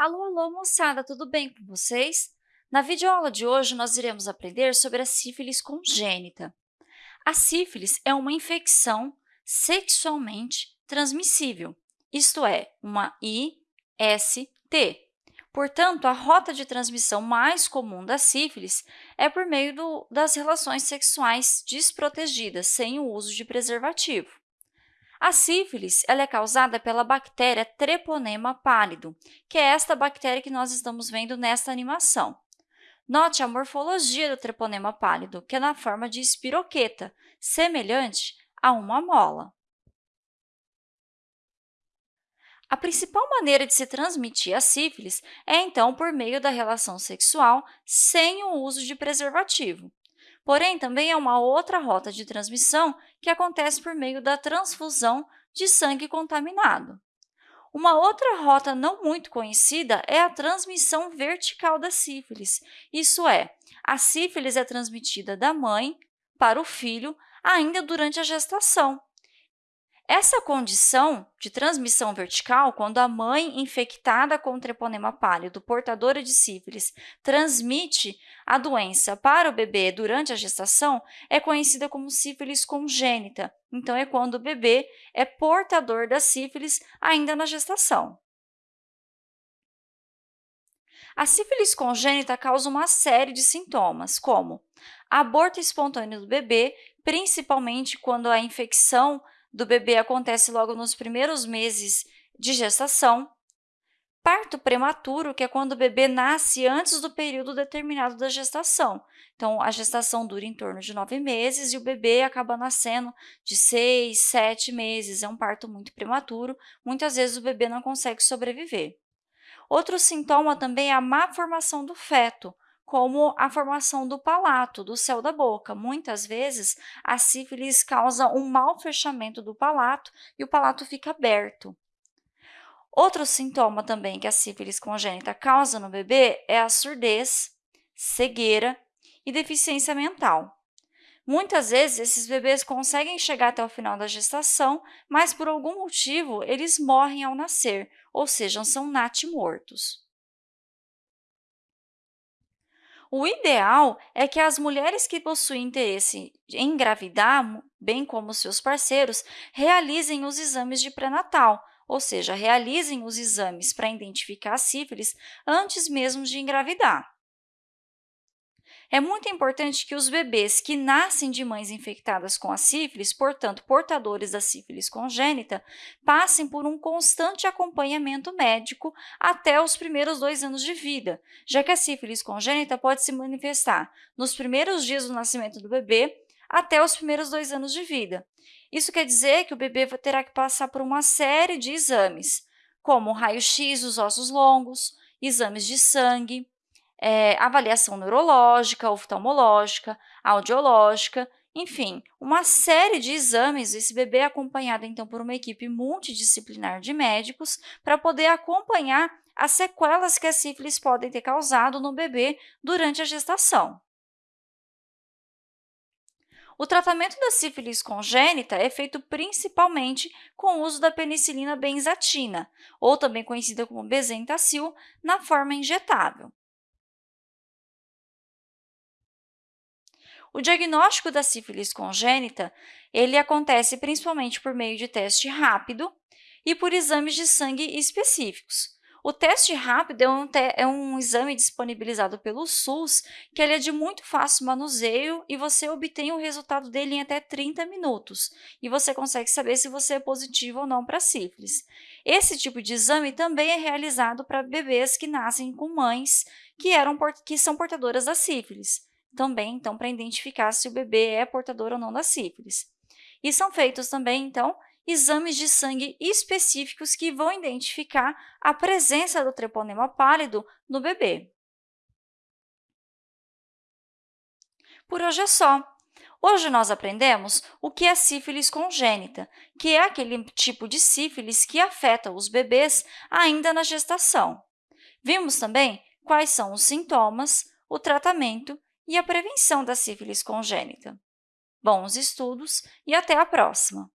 Alô, alô, moçada, tudo bem com vocês? Na videoaula de hoje, nós iremos aprender sobre a sífilis congênita. A sífilis é uma infecção sexualmente transmissível, isto é, uma IST. Portanto, a rota de transmissão mais comum da sífilis é por meio do, das relações sexuais desprotegidas, sem o uso de preservativo. A sífilis ela é causada pela bactéria Treponema pálido, que é esta bactéria que nós estamos vendo nesta animação. Note a morfologia do treponema pálido, que é na forma de espiroqueta, semelhante a uma mola. A principal maneira de se transmitir a sífilis é, então, por meio da relação sexual sem o uso de preservativo. Porém, também é uma outra rota de transmissão que acontece por meio da transfusão de sangue contaminado. Uma outra rota não muito conhecida é a transmissão vertical da sífilis, isso é, a sífilis é transmitida da mãe para o filho ainda durante a gestação. Essa condição de transmissão vertical, quando a mãe infectada com treponema pálido, portadora de sífilis, transmite a doença para o bebê durante a gestação, é conhecida como sífilis congênita. Então, é quando o bebê é portador da sífilis ainda na gestação. A sífilis congênita causa uma série de sintomas, como aborto espontâneo do bebê, principalmente quando a infecção do bebê acontece logo nos primeiros meses de gestação. Parto prematuro, que é quando o bebê nasce antes do período determinado da gestação. Então, a gestação dura em torno de nove meses e o bebê acaba nascendo de seis, sete meses. É um parto muito prematuro. Muitas vezes o bebê não consegue sobreviver. Outro sintoma também é a má formação do feto, como a formação do palato, do céu da boca. Muitas vezes, a sífilis causa um mau fechamento do palato e o palato fica aberto. Outro sintoma também que a sífilis congênita causa no bebê é a surdez, cegueira e deficiência mental. Muitas vezes, esses bebês conseguem chegar até o final da gestação, mas por algum motivo eles morrem ao nascer, ou seja, são natimortos. O ideal é que as mulheres que possuem interesse em engravidar, bem como seus parceiros, realizem os exames de pré-natal, ou seja, realizem os exames para identificar sífilis antes mesmo de engravidar. É muito importante que os bebês que nascem de mães infectadas com a sífilis, portanto, portadores da sífilis congênita, passem por um constante acompanhamento médico até os primeiros dois anos de vida, já que a sífilis congênita pode se manifestar nos primeiros dias do nascimento do bebê até os primeiros dois anos de vida. Isso quer dizer que o bebê terá que passar por uma série de exames, como raio-x dos ossos longos, exames de sangue, é, avaliação neurológica, oftalmológica, audiológica, enfim, uma série de exames. Esse bebê é acompanhado, então, por uma equipe multidisciplinar de médicos para poder acompanhar as sequelas que a sífilis podem ter causado no bebê durante a gestação. O tratamento da sífilis congênita é feito principalmente com o uso da penicilina benzatina, ou também conhecida como bezentacil, na forma injetável. O diagnóstico da sífilis congênita ele acontece principalmente por meio de teste rápido e por exames de sangue específicos. O teste rápido é um, te é um exame disponibilizado pelo SUS, que é de muito fácil manuseio e você obtém o resultado dele em até 30 minutos. E você consegue saber se você é positivo ou não para sífilis. Esse tipo de exame também é realizado para bebês que nascem com mães que, eram, que são portadoras da sífilis também, então, para identificar se o bebê é portador ou não da sífilis. E são feitos também, então, exames de sangue específicos que vão identificar a presença do treponema pálido no bebê. Por hoje é só. Hoje nós aprendemos o que é sífilis congênita, que é aquele tipo de sífilis que afeta os bebês ainda na gestação. Vimos também quais são os sintomas, o tratamento e a prevenção da sífilis congênita. Bons estudos e até a próxima!